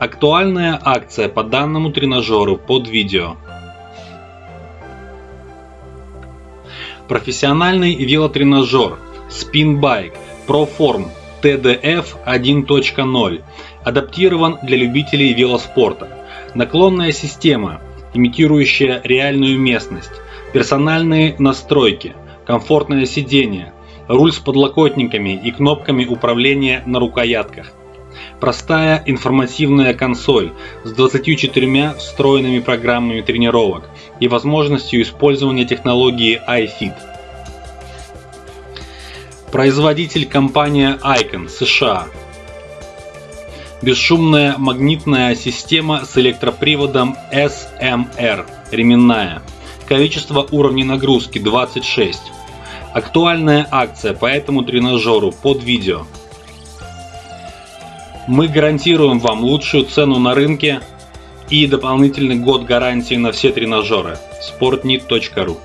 Актуальная акция по данному тренажеру под видео. Профессиональный велотренажер Spinbike ProForm TDF 1.0 адаптирован для любителей велоспорта. Наклонная система, имитирующая реальную местность, персональные настройки, комфортное сиденье, руль с подлокотниками и кнопками управления на рукоятках. Простая информативная консоль с 24 встроенными программами тренировок и возможностью использования технологии iFit. Производитель компания Icon США. Бесшумная магнитная система с электроприводом SMR, ременная. Количество уровней нагрузки 26. Актуальная акция по этому тренажеру под видео. Мы гарантируем вам лучшую цену на рынке и дополнительный год гарантии на все тренажеры. sportnit.ru